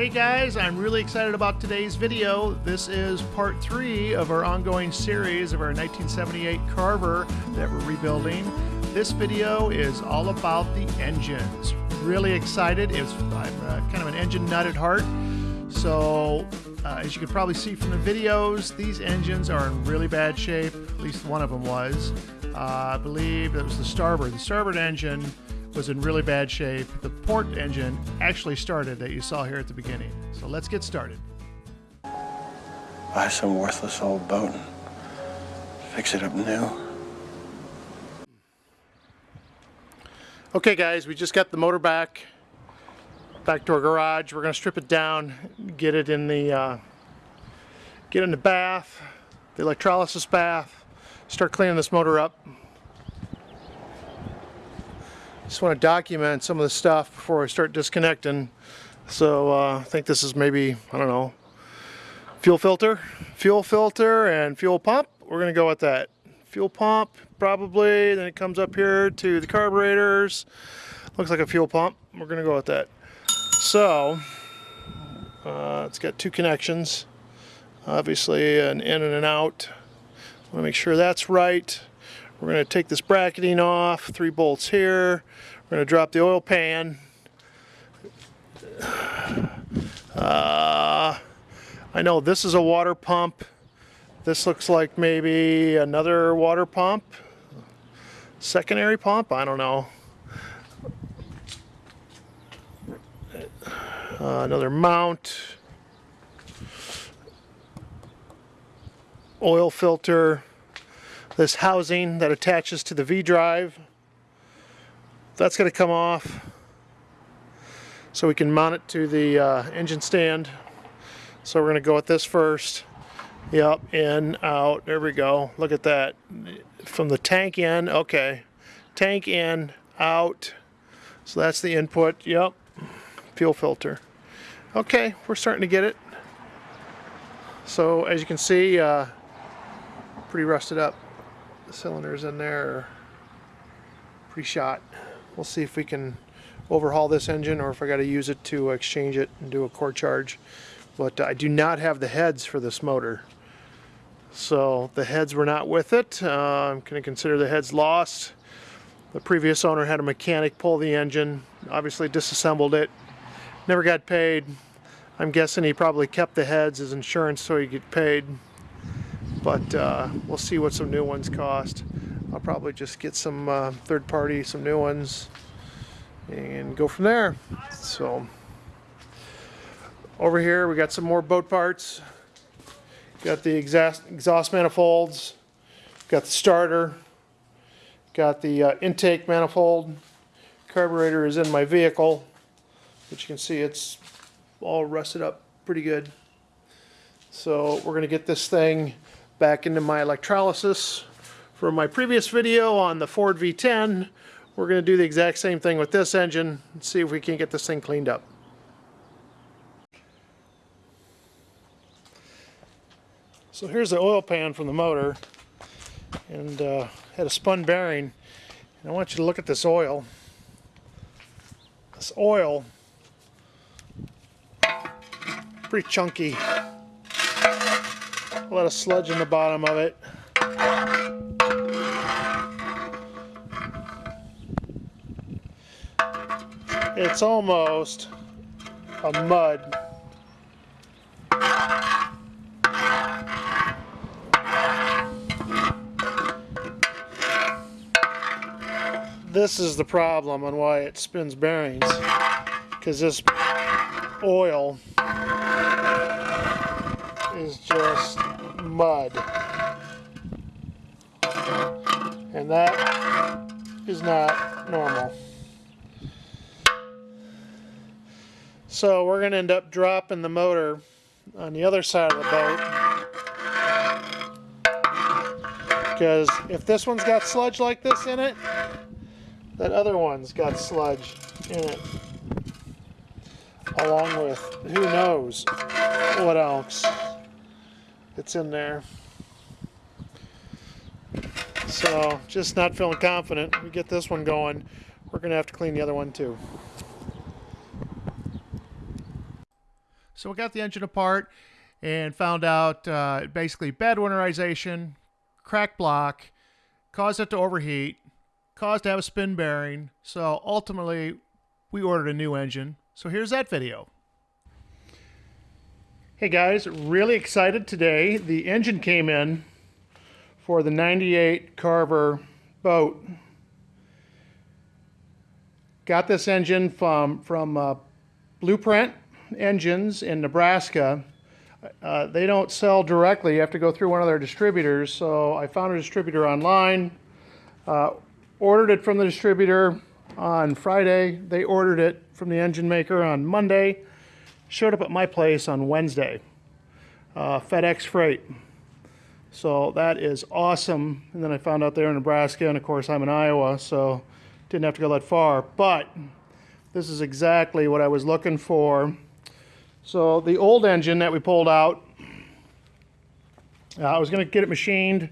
Hey guys, I'm really excited about today's video. This is part three of our ongoing series of our 1978 Carver that we're rebuilding. This video is all about the engines. Really excited. It's, I'm uh, kind of an engine nut at heart. So uh, as you can probably see from the videos, these engines are in really bad shape. At least one of them was. Uh, I believe it was the starboard. The starboard engine was in really bad shape. The port engine actually started that you saw here at the beginning. So let's get started. Buy some worthless old boat and fix it up new. Okay guys, we just got the motor back back to our garage. We're gonna strip it down, get it in the uh, get in the bath, the electrolysis bath, start cleaning this motor up. Just want to document some of the stuff before I start disconnecting. So uh, I think this is maybe, I don't know, fuel filter, fuel filter and fuel pump. We're going to go with that. Fuel pump probably, then it comes up here to the carburetors. Looks like a fuel pump. We're going to go with that. So uh, it's got two connections. Obviously an in and an out. I want to make sure that's right. We're going to take this bracketing off, three bolts here. We're going to drop the oil pan. Uh, I know this is a water pump. This looks like maybe another water pump. Secondary pump? I don't know. Uh, another mount. Oil filter this housing that attaches to the V-drive. That's going to come off so we can mount it to the uh, engine stand. So we're going to go with this first. Yep, in, out, there we go. Look at that. From the tank in, okay. Tank in, out. So that's the input, yep. Fuel filter. Okay, we're starting to get it. So as you can see, uh, pretty rusted up the cylinders in there pre-shot. We'll see if we can overhaul this engine or if I got to use it to exchange it and do a core charge. But I do not have the heads for this motor. So the heads were not with it. Uh, I'm going to consider the heads lost. The previous owner had a mechanic pull the engine, obviously disassembled it, never got paid. I'm guessing he probably kept the heads as insurance so he get paid but uh, we'll see what some new ones cost. I'll probably just get some uh, third party, some new ones, and go from there. So over here we got some more boat parts. Got the exhaust, exhaust manifolds, got the starter, got the uh, intake manifold. Carburetor is in my vehicle, which you can see it's all rusted up pretty good. So we're going to get this thing back into my electrolysis. For my previous video on the Ford V10, we're going to do the exact same thing with this engine and see if we can get this thing cleaned up. So here's the oil pan from the motor and uh, had a spun bearing. And I want you to look at this oil. This oil, pretty chunky a lot of sludge in the bottom of it. It's almost a mud. This is the problem on why it spins bearings because this oil is just mud. And that is not normal. So we're going to end up dropping the motor on the other side of the boat. Because if this one's got sludge like this in it, that other one's got sludge in it. Along with who knows what else it's in there. So just not feeling confident. We get this one going. We're going to have to clean the other one too. So we got the engine apart and found out uh, basically bad winterization, cracked block, caused it to overheat, caused to have a spin bearing. So ultimately, we ordered a new engine. So here's that video. Hey guys, really excited today. The engine came in for the 98 Carver boat. Got this engine from, from uh, Blueprint Engines in Nebraska. Uh, they don't sell directly. You have to go through one of their distributors. So I found a distributor online, uh, ordered it from the distributor on Friday. They ordered it from the engine maker on Monday. Showed up at my place on Wednesday. Uh, FedEx freight. So that is awesome. And then I found out they're in Nebraska, and of course I'm in Iowa, so didn't have to go that far. But this is exactly what I was looking for. So the old engine that we pulled out, uh, I was going to get it machined.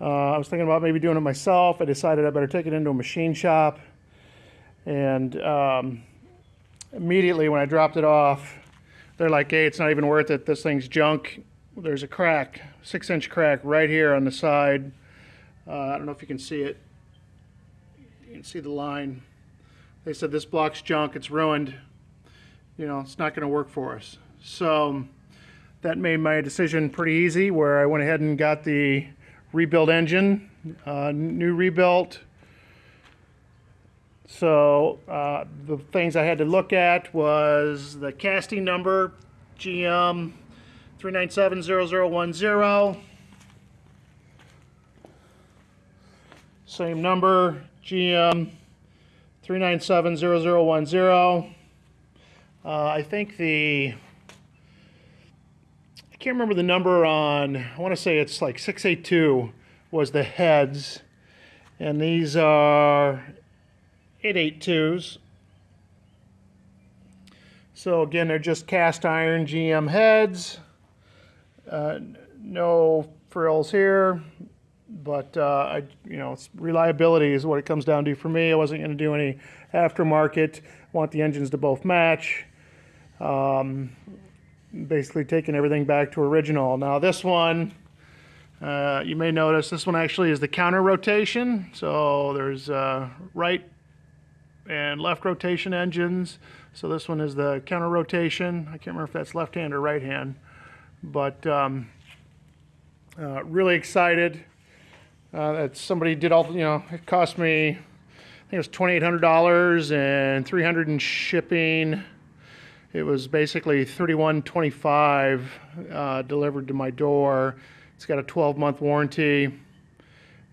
Uh, I was thinking about maybe doing it myself. I decided I better take it into a machine shop. And um, immediately when I dropped it off, they're like, hey, it's not even worth it. This thing's junk. There's a crack, six inch crack right here on the side. Uh, I don't know if you can see it. You can see the line. They said this block's junk, it's ruined. You know, it's not going to work for us. So that made my decision pretty easy where I went ahead and got the rebuilt engine, uh, new rebuilt. So uh, the things I had to look at was the casting number, GM 3970010. Same number, GM 3970010. Uh, I think the, I can't remember the number on, I want to say it's like 682 was the heads. And these are 882s. So again, they're just cast iron GM heads. Uh, no frills here, but uh, I, you know, reliability is what it comes down to for me. I wasn't going to do any aftermarket. Want the engines to both match. Um, basically taking everything back to original. Now this one, uh, you may notice this one actually is the counter rotation. So there's uh, right and left rotation engines. So this one is the counter rotation. I can't remember if that's left hand or right hand, but um, uh, really excited uh, that somebody did all, you know, it cost me, I think it was $2,800 and 300 in shipping. It was basically 31.25 uh, delivered to my door. It's got a 12 month warranty.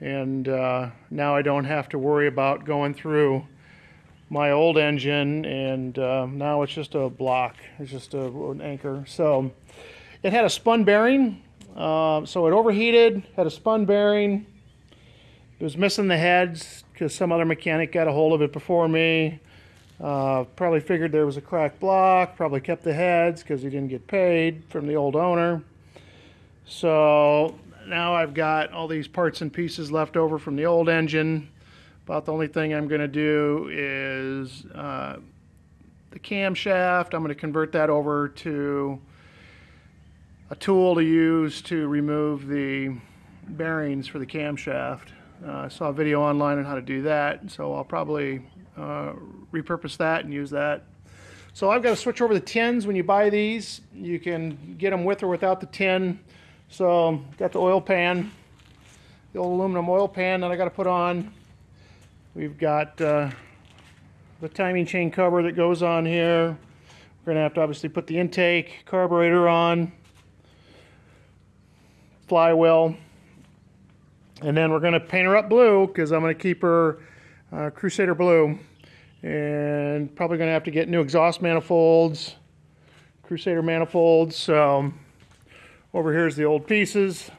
And uh, now I don't have to worry about going through my old engine and uh, now it's just a block. It's just a, an anchor. So it had a spun bearing. Uh, so it overheated, had a spun bearing. It was missing the heads because some other mechanic got a hold of it before me. Uh, probably figured there was a cracked block, probably kept the heads because he didn't get paid from the old owner. So now I've got all these parts and pieces left over from the old engine. About the only thing I'm going to do is uh, the camshaft. I'm going to convert that over to a tool to use to remove the bearings for the camshaft. Uh, I saw a video online on how to do that, so I'll probably uh, repurpose that and use that. So I've got to switch over the tins when you buy these. You can get them with or without the tin. So got the oil pan, the old aluminum oil pan that I got to put on. We've got uh, the timing chain cover that goes on here. We're going to have to obviously put the intake, carburetor on, flywheel, and then we're going to paint her up blue because I'm going to keep her uh, Crusader blue. And probably going to have to get new exhaust manifolds, Crusader manifolds. So over here's the old pieces.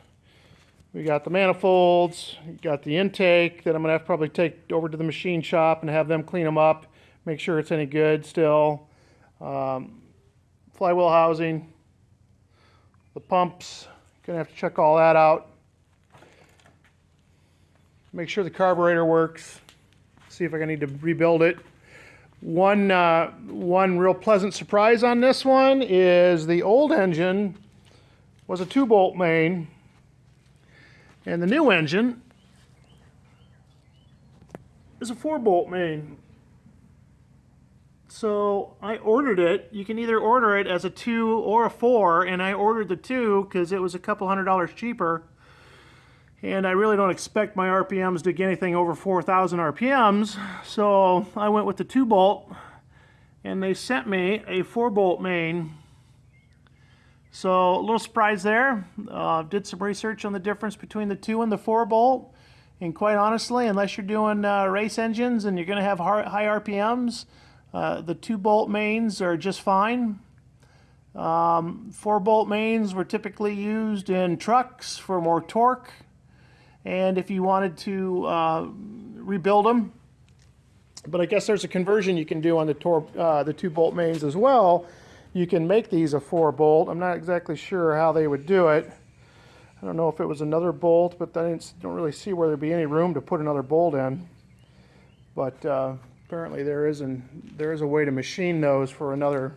We got the manifolds, got the intake that I'm gonna have to probably take over to the machine shop and have them clean them up, make sure it's any good still. Um, flywheel housing, the pumps, gonna have to check all that out. Make sure the carburetor works, see if I need to rebuild it. One, uh, one real pleasant surprise on this one is the old engine was a two bolt main and the new engine is a four bolt main. So I ordered it. You can either order it as a two or a four, and I ordered the two because it was a couple hundred dollars cheaper. And I really don't expect my RPMs to get anything over 4,000 RPMs, so I went with the two bolt, and they sent me a four bolt main. So a little surprise there. Uh, did some research on the difference between the two and the four bolt, and quite honestly, unless you're doing uh, race engines and you're going to have high RPMs, uh, the two bolt mains are just fine. Um, four bolt mains were typically used in trucks for more torque. And if you wanted to uh, rebuild them, but I guess there's a conversion you can do on the, uh, the two bolt mains as well. You can make these a four bolt. I'm not exactly sure how they would do it. I don't know if it was another bolt, but I don't really see where there'd be any room to put another bolt in. But uh, apparently there is an there is a way to machine those for another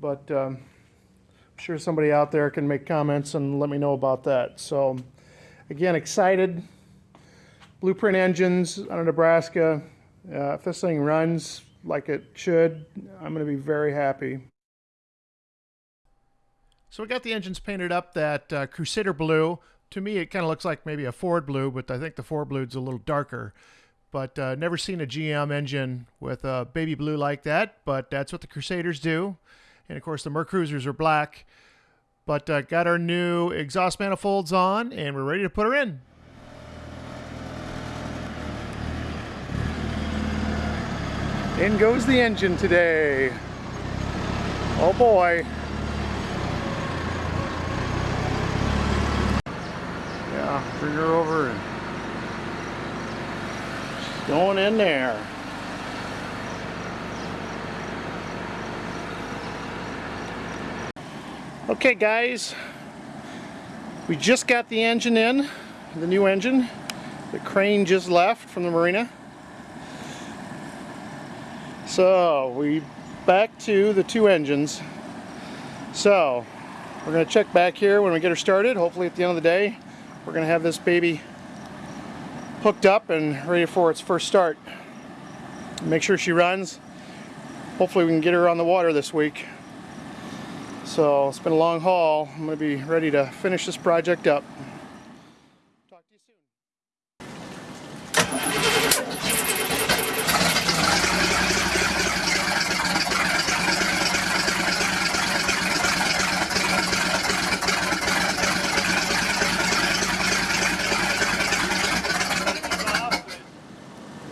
but um, I'm sure somebody out there can make comments and let me know about that so again excited blueprint engines out of Nebraska uh, if this thing runs like it should I'm gonna be very happy so we got the engines painted up that uh, Crusader blue to me it kind of looks like maybe a Ford blue but I think the Ford blue is a little darker but uh, never seen a GM engine with a baby blue like that. But that's what the Crusaders do, and of course the Mercruisers are black. But uh, got our new exhaust manifolds on, and we're ready to put her in. In goes the engine today. Oh boy. Yeah, bring her over and she's going in there. Okay guys, we just got the engine in, the new engine. The crane just left from the marina. So we back to the two engines. So we're going to check back here when we get her started. Hopefully at the end of the day we're going to have this baby hooked up and ready for its first start. Make sure she runs. Hopefully we can get her on the water this week. So it's been a long haul. I'm going to be ready to finish this project up. Talk to you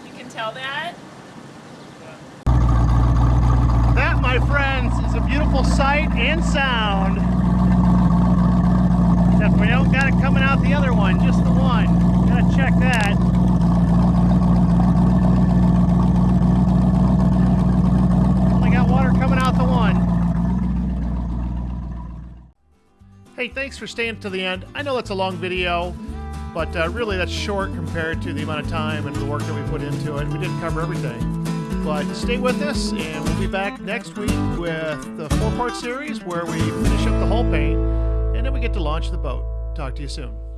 You can tell that. That, my friends, is a beautiful sight and sound. Except we don't got it coming out the other one, just the one. Gotta check that. Only got water coming out the one. Hey, thanks for staying to the end. I know that's a long video, but uh, really that's short compared to the amount of time and the work that we put into it. We didn't cover everything. But stay with us, and we'll be back next week with the four part series where we finish up the hull paint and then we get to launch the boat. Talk to you soon.